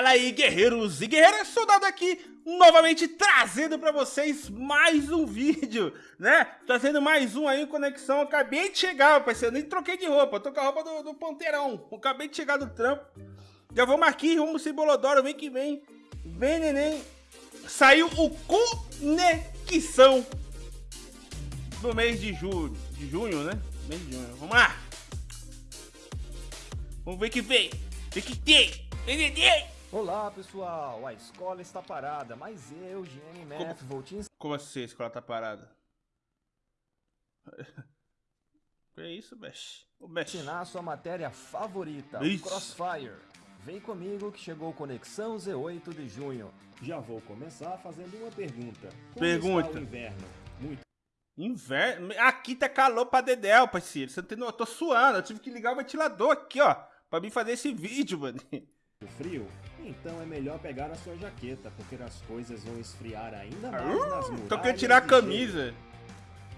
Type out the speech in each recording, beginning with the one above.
Fala aí, guerreiros e guerreiras, soldado aqui, novamente trazendo pra vocês mais um vídeo, né? Trazendo mais um aí, Conexão, acabei de chegar, parceiro, nem troquei de roupa, tô com a roupa do, do acabei de chegar do trampo. Já vamos aqui, vamos se Bolodoro, vem que vem, vem neném, saiu o Conexão no mês de julho, de junho, né? Mês de junho, vamos lá. Vamos ver que vem, vem que tem. Olá pessoal, a escola está parada, mas eu, Gene Math, vou te Como assim a escola tá parada? que isso, Mesh? O Mesh. ensinar a sua matéria favorita, isso. Crossfire. Vem comigo que chegou Conexão Z8 de junho. Já vou começar fazendo uma pergunta. Como pergunta. Está o inverno? Muito Inverno? Aqui tá calor pra dedéu, parceiro. Você não tem... Eu tô suando, eu tive que ligar o ventilador aqui, ó. Pra mim fazer esse vídeo, mano. frio? Então é melhor pegar a sua jaqueta, porque as coisas vão esfriar ainda mais uh, nas muralhas. Tô querendo tirar a camisa.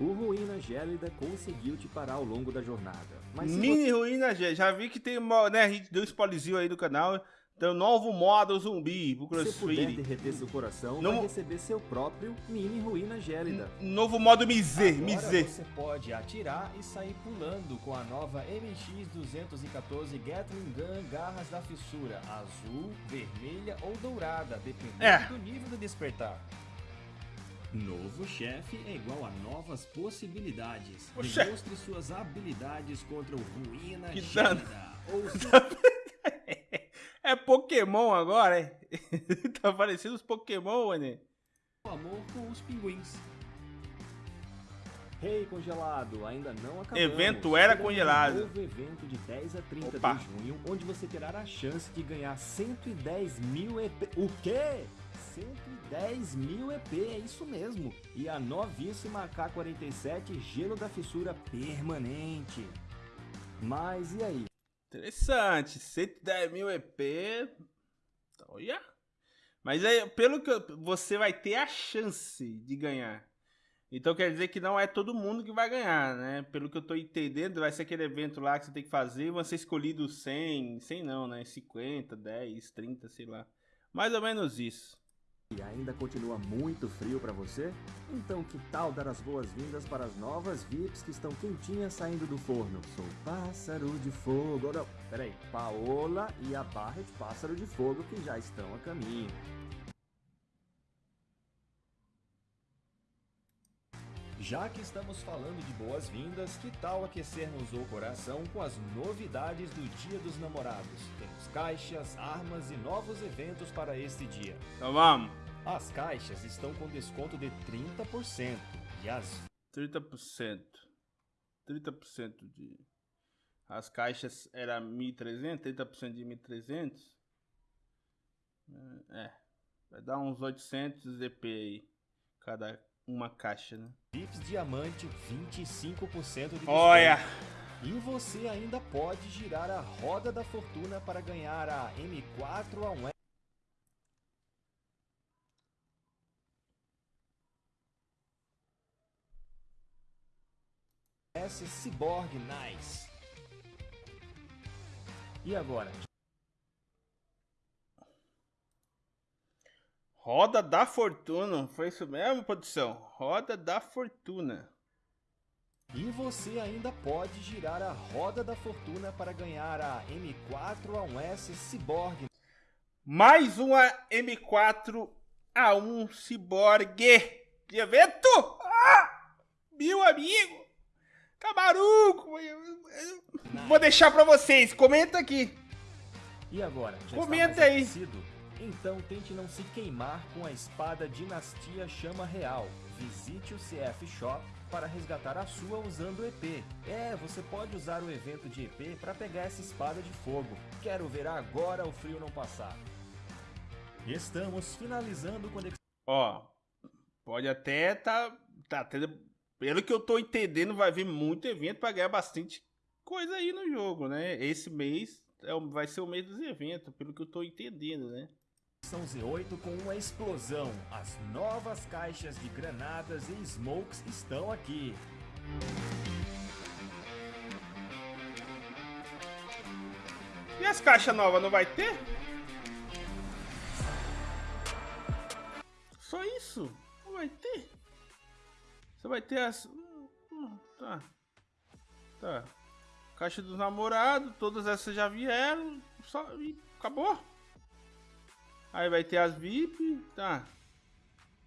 O Ruína Gélida conseguiu te parar ao longo da jornada. Mini você... Ruína Gélida. Já vi que tem, né, a gente deu spoilerzinho aí do canal. Um novo modo zumbi pro CrossFit. Se puder derreter seu coração, no... vai receber seu próprio mini ruína gélida. novo modo Mizer, Mizer. você pode atirar e sair pulando com a nova MX-214 Gatling Gun Garras da Fissura, azul, vermelha ou dourada, dependendo é. do nível do despertar. Novo chefe é igual a novas possibilidades. Demonstre chefe. suas habilidades contra o Ruína que Gélida. Ou seu... É Pokémon agora, hein? tá parecendo os Pokémon, né? Amor com os pinguins. Rei hey, congelado, ainda não acabou. Evento era congelado. Um novo evento de 10 a 30 Opa. de junho, onde você terá a chance de ganhar 110 mil EP. O quê? 110 mil EP, é isso mesmo. E a novíssima K47 Gelo da Fissura Permanente. Mas e aí? Interessante. 110 mil EP. Olha. Mas aí, pelo que você vai ter a chance de ganhar. Então quer dizer que não é todo mundo que vai ganhar, né? Pelo que eu tô entendendo, vai ser aquele evento lá que você tem que fazer vão ser escolhidos 100, 100 não, né? 50, 10, 30, sei lá. Mais ou menos isso. E ainda continua muito frio para você? Então que tal dar as boas-vindas para as novas VIPs que estão quentinhas saindo do forno? Sou Pássaro de Fogo... Não, peraí. Paola e a Barret Pássaro de Fogo que já estão a caminho. Já que estamos falando de boas-vindas, que tal aquecermos o coração com as novidades do Dia dos Namorados? Temos caixas, armas e novos eventos para este dia. Então vamos! As caixas estão com desconto de 30% e as... 30%. 30% de... As caixas era 1.300, 30% de 1.300. É, vai dar uns 800 EP aí, cada uma caixa, né? Vips Diamante, 25% de desconto. Olha! E você ainda pode girar a roda da fortuna para ganhar a M4 A1 S Cyborg Nice. E agora? Roda da Fortuna, foi isso mesmo, produção? Roda da Fortuna. E você ainda pode girar a Roda da Fortuna para ganhar a M4A1S Cyborg. Mais uma M4A1 Cyborg de evento! Ah, meu amigo! Camaruco! Vou deixar pra vocês, comenta aqui. E agora? comenta aí. Então tente não se queimar com a espada Dinastia Chama Real. Visite o CF Shop para resgatar a sua usando o EP. É, você pode usar o evento de EP para pegar essa espada de fogo. Quero ver agora o frio não passar. Estamos finalizando conexão. Ó, pode até tá, tá tendo pelo que eu tô entendendo, vai vir muito evento para ganhar bastante coisa aí no jogo, né? Esse mês é, vai ser o mês dos eventos, pelo que eu tô entendendo, né? São Z8 com uma explosão. As novas caixas de granadas e smokes estão aqui. E as caixas novas não vai ter? Só isso? Não vai ter? Você vai ter as... Hum, tá. Tá. Caixa dos namorados, todas essas já vieram. Só... E acabou. Aí vai ter as VIP, tá.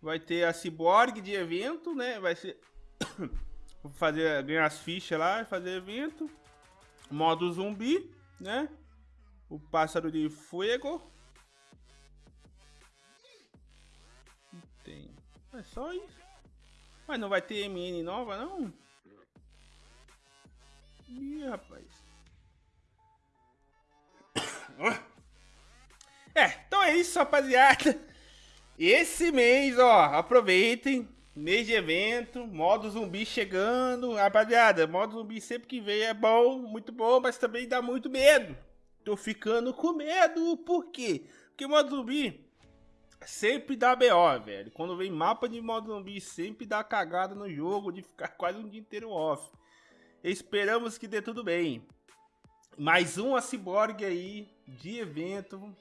Vai ter a Cyborg de evento, né? Vai ser... fazer, ganhar as fichas lá, fazer evento. Modo zumbi, né? O pássaro de fogo. Tem. É só isso. Mas não vai ter MN nova, não? Ih, rapaz. É, então é isso, rapaziada. Esse mês, ó, aproveitem. Mês de evento, modo zumbi chegando. Rapaziada, modo zumbi sempre que vem é bom, muito bom, mas também dá muito medo. Tô ficando com medo, por quê? Porque modo zumbi sempre dá BO, velho. Quando vem mapa de modo zumbi, sempre dá cagada no jogo de ficar quase um dia inteiro off. Esperamos que dê tudo bem. Mais um Cyborg aí de evento.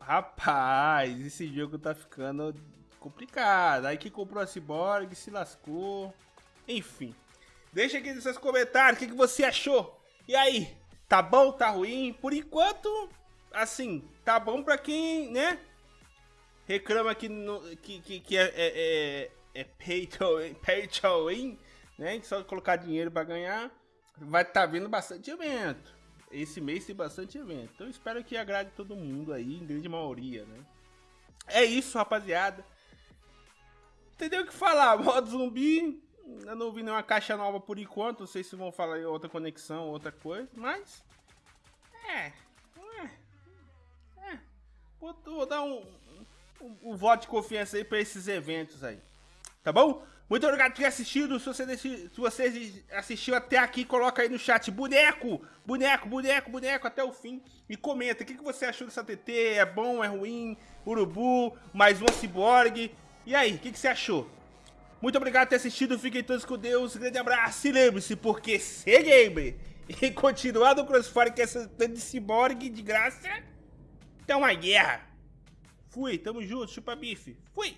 Rapaz, esse jogo tá ficando complicado. Aí que comprou a Cyborg, se lascou. Enfim. Deixa aqui nos seus comentários o que, você achou. E aí, tá bom, tá ruim? Por enquanto, assim, tá bom pra quem, né? Reclama que, no, que, que, que é, é, é, é pay, to, pay to win, né? Só colocar dinheiro pra ganhar. Vai tá vindo bastante evento. Esse mês tem bastante evento. Então espero que agrade todo mundo aí, em grande maioria, né? É isso, rapaziada entendeu o que falar. Modo zumbi, eu não vi nenhuma caixa nova por enquanto. Não sei se vão falar em outra conexão, outra coisa, mas. É. É. é. Vou, vou, dar um, um, um, voto de confiança aí pra esses eventos aí. Tá bom? Muito obrigado por ter assistido. Se você, se você assistiu até aqui, coloca aí no chat boneco, boneco, boneco, boneco até o fim. E comenta o que, que você achou dessa TT. É bom, é ruim? Urubu, mais uma ciborgue. E aí, o que, que, você achou? Muito obrigado por ter assistido, fiquem todos com Deus, um grande abraço e lembre-se, porque ser gamer e continuar no Crossfire com essa de ciborgue de graça, é uma guerra. Fui, tamo junto, chupa bife. Fui!